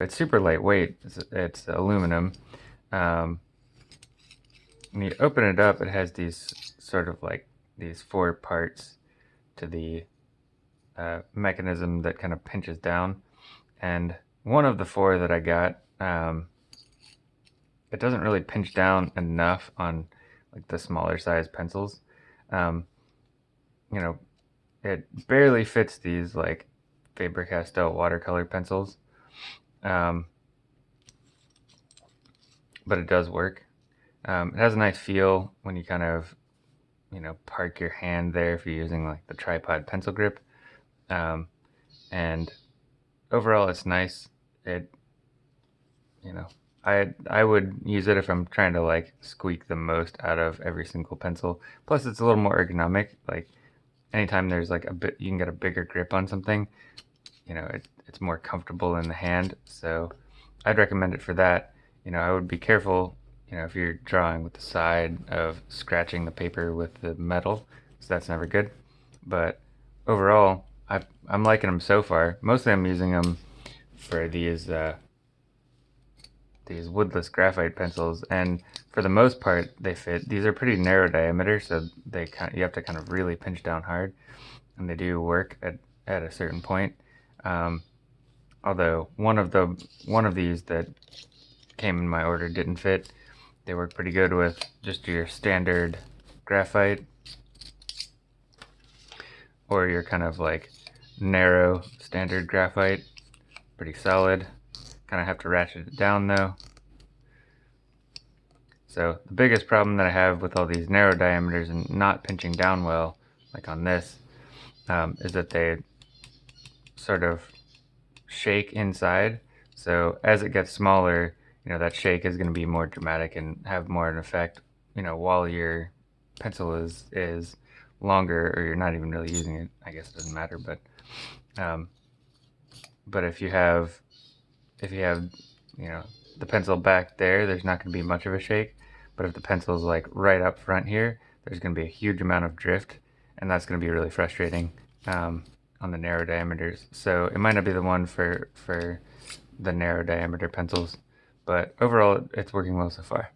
It's super lightweight. It's, it's aluminum. Um, when you open it up, it has these sort of like these four parts to the uh, mechanism that kind of pinches down. And one of the four that I got, um, it doesn't really pinch down enough on like the smaller size pencils. Um, you know, it barely fits these like Faber-Castell watercolor pencils. Um, but it does work. Um, it has a nice feel when you kind of, you know, park your hand there if you're using like the tripod pencil grip. Um, and overall, it's nice. It, you know, I I would use it if I'm trying to like squeak the most out of every single pencil. Plus, it's a little more ergonomic. Like anytime there's like a bit, you can get a bigger grip on something. You know, it, it's more comfortable in the hand. So I'd recommend it for that. You know, I would be careful. You know, if you're drawing with the side of scratching the paper with the metal, so that's never good. But overall, I, I'm liking them so far. Mostly I'm using them for these uh, these woodless graphite pencils and for the most part they fit. These are pretty narrow diameter so they kind of, you have to kind of really pinch down hard and they do work at, at a certain point. Um, although one of the one of these that came in my order didn't fit. They work pretty good with just your standard graphite or your kind of like narrow standard graphite. Pretty solid. Kind of have to ratchet it down though. So the biggest problem that I have with all these narrow diameters and not pinching down well, like on this, um, is that they sort of shake inside. So as it gets smaller, you know, that shake is going to be more dramatic and have more of an effect, you know, while your pencil is, is longer or you're not even really using it. I guess it doesn't matter, but, um, but if you have if you have, you know, the pencil back there, there's not going to be much of a shake. But if the pencil is like right up front here, there's going to be a huge amount of drift, and that's going to be really frustrating um, on the narrow diameters. So it might not be the one for, for the narrow diameter pencils, but overall it's working well so far.